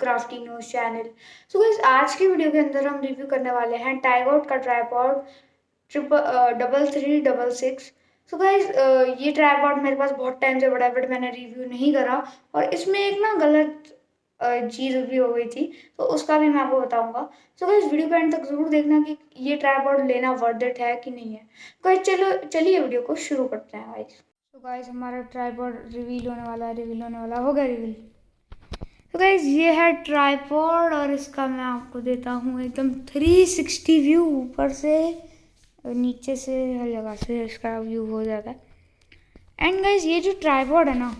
Crafty news channel so guys आज की video के अंदर हम रिव्यू करने वाले हैं टाइगआउट का tripod triple double three double six so guys ये ट्राईपॉड मेरे पास बहुत टाइम से बड़ा बट मैंने रिव्यू नहीं करा। और इसमें एक ना गलत चीज़ भी हो गई थी तो उसका भी मैं आपको बताऊँगा। सो गाइस वीडियो के एंड तक ज़रूर देखना कि ये ट्राईपॉड लेना वर्थ इट है कि नहीं है। गाइस चलो, चलिए वीडियो को शुरू करते हैं गाइस तो गाइस हमारा ट्राईपॉड रिवील होने वाला है रिवील होने वाला, हो गया रिवील तो गाइज़ ये है ट्राईपॉड और इसका मैं आपको देता हूँ एकदम 360 व्यू ऊपर से नीचे से हर जगह से इसका व्यू हो जाता है। एंड गाइज़ ये जो ट्राईपॉड है ना,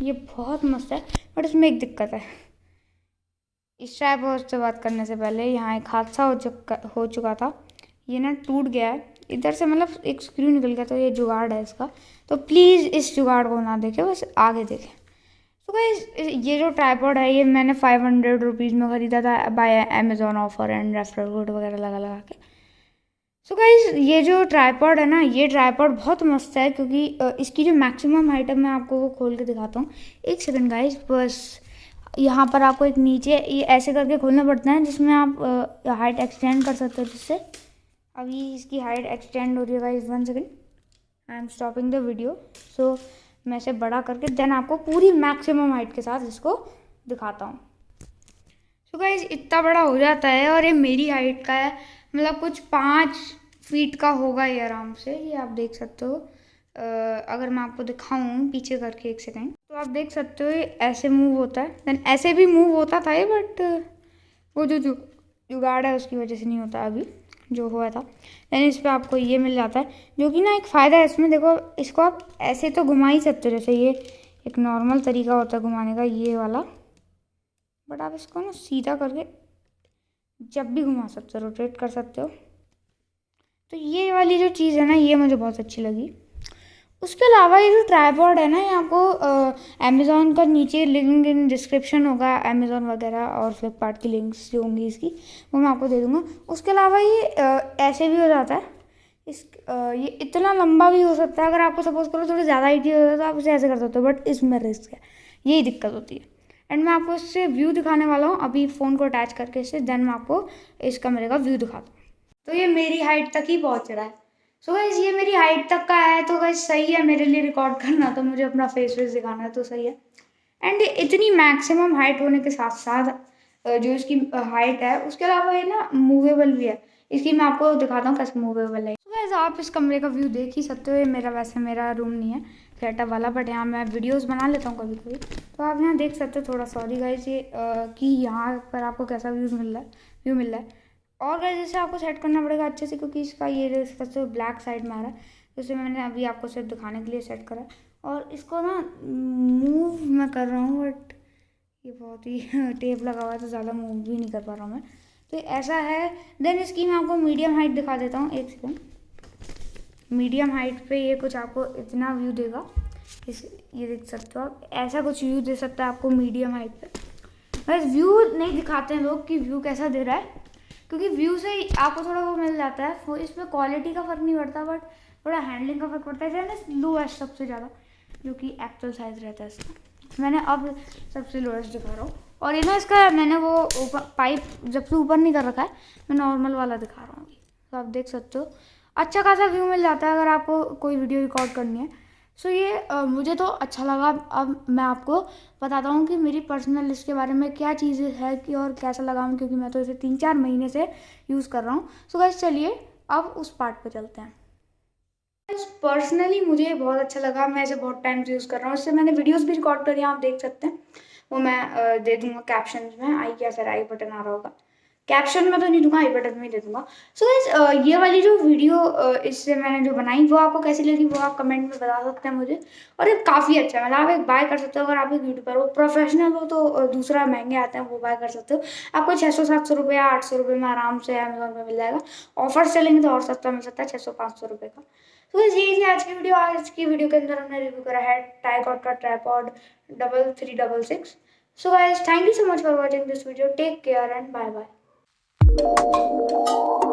ये बहुत मस्त है बट इसमें एक दिक्कत है। इस ट्राईपॉड से बात करने से पहले यहाँ एक हादसा हो चुका हो चुका था। ये ना टूट गया है। इधर से मतलब एक स्क्रू निकल गया तो ये जुगाड़ है इसका। तो प्लीज़ इस जुगाड़ को ना देखें, बस आगे देखें। तो ये जो ट्राईपॉड है, ये मैंने फाइव हंड्रेड रुपीज़ में ख़रीदा था by Amazon offer and referral code वगैरह लगा लगा के। सो गाइज़ ये जो ट्राईपॉड है ना, ये ट्राईपॉड बहुत मस्त है क्योंकि इसकी जो मैक्सिमम हाइट है, मैं आपको वो खोल के दिखाता हूँ। एक सेकंड गाइज़ बस, यहाँ पर आपको एक नीचे, ये ऐसे करके खोलना पड़ता है जिसमें आप हाइट एक्सटेंड कर सकते हो जिससे। अभी इसकी हाइट एक्सटेंड हो रही है guys one second I am stopping the video so मैं इसे बड़ा करके देन आपको पूरी मैक्सिमम हाइट के साथ इसको दिखाता हूँ। सो so गाइज़ इतना बड़ा हो जाता है और ये मेरी हाइट का है। मतलब कुछ पाँच फीट का होगा ये आराम से। ये आप देख सकते हो। अगर मैं आपको दिखाऊँ पीछे करके एक सेकेंड तो आप देख सकते हो ये ऐसे मूव होता है। देन ऐसे भी मूव होता था ये बट वो जो जुगाड़ है उसकी वजह से नहीं होता अभी। जो हुआ था। देन इस पर आपको ये मिल जाता है, जो कि ना एक फ़ायदा है इसमें। देखो, इसको आप ऐसे तो घुमा ही सकते हो, जैसे ये एक नॉर्मल तरीका होता है घुमाने का, ये वाला। बट आप इसको ना सीधा करके जब भी घुमा सकते हो रोटेट कर सकते हो। तो ये वाली जो चीज़ है ना, ये मुझे बहुत अच्छी लगी। उसके अलावा ये जो ट्राईपॉड है ना ये आपको अमेज़ोन का नीचे लिंक इन डिस्क्रिप्शन होगा अमेज़ोन वगैरह और फ्लिपकार्ट की लिंक्स जो होंगी इसकी वो मैं आपको दे दूँगा। उसके अलावा ये आ, ऐसे भी हो जाता है। इस आ, ये इतना लंबा भी हो सकता है अगर आपको सपोज़ करो थोड़ी ज़्यादा हाइट हो जाए तो आप इसे ऐसे कर सकते हो बट इसमें रिस्क है। यही दिक्कत होती है। एंड मैं आपको इससे व्यू दिखाने वाला हूँ अभी फ़ोन को अटैच करके इससे देन मैं आपको इस कमरे का व्यू दिखाता हूँ। तो ये मेरी हाइट तक ही पहुँच रहा है। सो so गाइज़ ये मेरी हाइट तक का है तो गाइज़ सही है, मेरे लिए रिकॉर्ड करना तो मुझे अपना फेस वेस दिखाना है तो सही है। एंड इतनी मैक्सिमम हाइट होने के साथ साथ जो इसकी हाइट है, उसके अलावा ये ना मूवेबल भी है। इसकी मैं आपको दिखाता हूँ कैसे मूवेबल है। तो गाइज़ आप इस कमरे का व्यू देख ही सकते हो, ये मेरा, वैसे मेरा रूम नहीं है सेटअप वाला बट यहाँ मैं वीडियोस बना लेता हूँ कभी कभी तो आप यहाँ देख सकते हो थोड़ा सॉरी गाइज़ ये कि यहाँ पर आपको कैसा व्यूज़ मिल रहा है व्यू मिल रहा है। और गाइस जैसे आपको सेट करना पड़ेगा अच्छे से, क्योंकि इसका ये सबसे ब्लैक साइड में आ रहा है जैसे मैंने अभी आपको सिर्फ़ दिखाने के लिए सेट करा। और इसको ना मूव मैं कर रहा हूँ बट ये बहुत ही टेप लगा हुआ है तो ज़्यादा मूव भी नहीं कर पा रहा हूँ मैं। तो ऐसा है। देन इसकी मैं आपको मीडियम हाइट दिखा देता हूँ, एक सेकेंड मीडियम हाइट पे ये कुछ आपको इतना व्यू देगा। इस, ये देख सकते हो आप, ऐसा कुछ व्यू दे सकता है आपको मीडियम हाइट पे। बस व्यू नहीं दिखाते हैं लोग कि व्यू कैसा दे रहा है। क्योंकि व्यू से आपको थोड़ा वो मिल जाता है। इसमें क्वालिटी का फ़र्क नहीं पड़ता बट थोड़ा हैंडलिंग का फ़र्क पड़ता है। जैसे लोएस्ट सबसे ज़्यादा, जो कि एक्चुअल साइज़ रहता है इसका। मैंने अब सबसे लोएस्ट दिखा रहा हूँ। और ये ना इसका मैंने वो पाइप जब से ऊपर नहीं कर रखा है, मैं नॉर्मल वाला दिखा रहा हूँ। तो आप देख सकते हो। अच्छा खासा व्यू मिल जाता है अगर आपको कोई वीडियो रिकॉर्ड करनी है। सो so ये आ, मुझे तो अच्छा लगा। अब मैं आपको बताता हूँ कि मेरी पर्सनल इसके बारे में क्या चीज़ें है कि और कैसा लगा हूँ क्योंकि मैं तो इसे तीन चार महीने से यूज़ कर रहा हूँ। सो so गैस चलिए अब उस पार्ट पे चलते हैं। पर्सनली मुझे बहुत अच्छा लगा। मैं इसे बहुत टाइम से यूज़ कर रहा हूँ। इससे मैंने वीडियोज़ भी रिकॉर्ड करी आप देख सकते हैं। वो मैं दे दूँगा कैप्शन में। आई क्या सर आई बटन आ रहा होगा। कैप्शन में तो नहीं दूँगा आई बटन में दे दूँगा। सो so ये वाली जो वीडियो इससे मैंने जो बनाई, वो आपको कैसी लगी, वो आप कमेंट में बता सकते हैं मुझे। और ये काफ़ी अच्छा है मतलब आप एक बाय कर सकते हो, अगर आप एक यूट्यूबर हो। प्रोफेशनल हो तो दूसरा महँगे आते हैं, वो बाय कर सकते हो। आपको छः सौ, सात सौ रुपये आठ सौ रुपये में आराम से अमेजोन में मिल जाएगा। ऑफ़र चलेंगे तो और सस्ता मिल सकता है छः सौ, पाँच सौ रुपये का। तो बस यही थी आज की वीडियो आज की वीडियो के अंदर हमने रिव्यू करा है टाइकॉट का tripod double three double six so guys thank you so much for watching this video take care and bye bye Thank you.